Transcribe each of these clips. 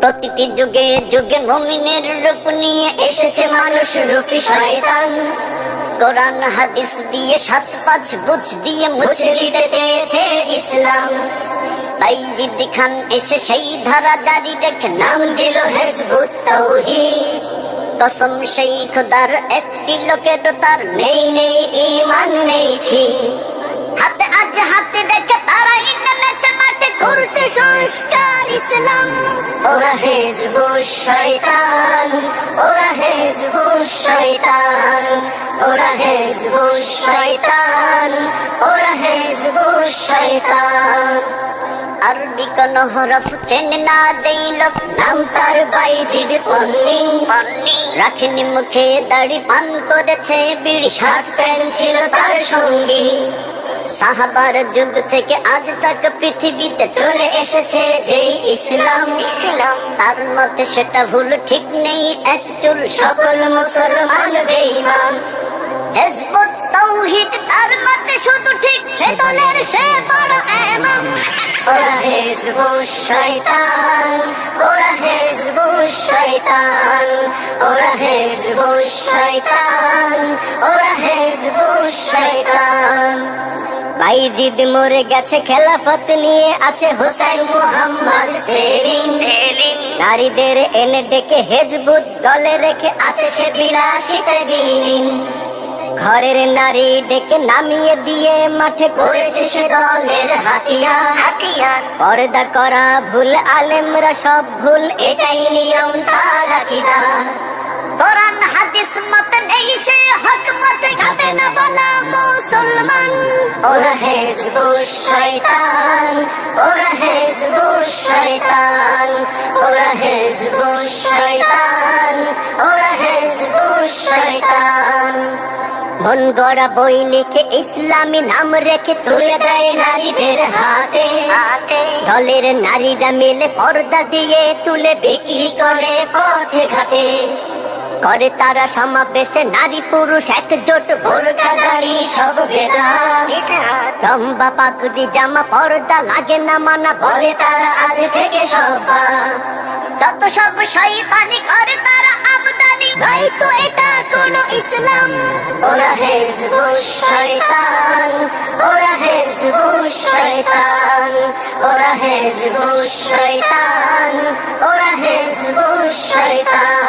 প্রতিটি যুগে যুগে মমিনের রূপ নিয়ে এসেছে মানুষ রূপী শয়তান। কোরআন, হাদিস দিয়ে সাত পাঁচ বুঝ দিয়ে মুছে দিতে চেয়েছে ইসলাম। তাই জিদ্দি খান এসে সেই ধারা জারি রেখে নাম দিল হেজবুত তৌহিদ। কসম সেই খোদার একটি লোকের তার নেই নেই ইমান নেই, ঠিক। সংস্কার ইসলাম। ওরা হেজবু শয়তান ওরা হেজবু শয়তান ওরা হেজবু শয়তান ওরা হেজবু শয়তান। আরবি কোন হরফ চেনে না যেই লোক নাম তার বাইজিদ পন্নি। রাখেনি মুখে দাড়ি পান করেছে বিড়ি শার্ট প্যান্ট ছিল তার সঙ্গী। সাহাবার যুগ থেকে আজ তাক পৃথিবীতে চলে এসেছে যেই ইসলাম। ইসলাম। তার মতে সেটা ভুল ঠিক নেই এক চুল সকল মুসলমান বেঈমান। হেজবুত তাওহীদ তার মতে শুধু ঠিক সে দলের সে বড় ইমাম ওরা হেজবু শয়তান ওরা হেজবু শয়তান ওরা হেজবু শয়তান ওরা হেজবু শয়তান। বাইজিদ মরে গেছে খেলাফত নিয়ে আছে হোসেন মোহাম্মদ সেলিম। নারীদের এনে ডেকে হেজবুত দলে রেখে আছে সে বিলাসিতে বিলীন ঘরের নারী ডেকে নামিয়ে দিয়ে মাঠে করেছে সে দলের হাতিয়ার। পর্দা করা ভুল আলেমরা সব ভুল এটাই নিয়ম তার আকিদার কোরআন হাদিস মত নেই সে হক মতে খাবে না বলা মুসলমান। ওরা হেজবু শয়তান ওরা হেজবু শয়তান ওরা হেজবু শয়তান ওরা হেজবু শয়তান। মন গড়া বই লিখে ইসলামী নাম রেখে তুলে দেয় নারীদের হাতে। দলের নারীরা মিলে পর্দা দিয়ে তুলে বিক্রি করে পথে ঘাটে। করে তারা সমাবেশে নারী পুরুষ একজোট বোরকা দাড়ি সব বেদা লম্বা পাগড়ি জামা পর্দা লাগে না মানা বলে তারা আজ থেকে সব্বা যত সব শয়তানি করে তারা আমদানি ভাই তো এটা কোন ইসলাম। ওরা হেজবু শয়তান ওরা হেজবু শয়তান ওরা হেজবু শয়তান ওরা হেজবু শয়তান।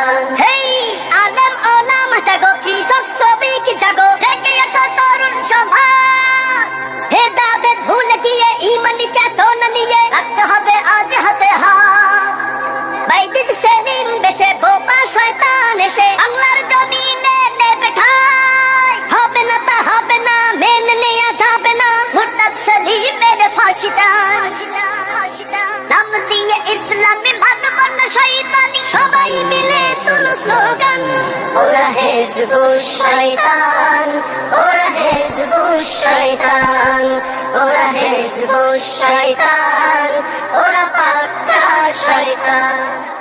এসে বাংলার জমিনে নেবে ঠাই হবে না তা হবে না মেনে নেওয়া যাবে না মুরতাদ সেলিমের ফাঁসি নাম দিয়ে ইসলামে মানব না শয়তানি সবাই মিলে তুলো স্লোগান ওরা হেজবু শয়তান ওরা হেজবু শয়তান ওরা হেজবু শয়তান ওরা পাক্কা শয়তান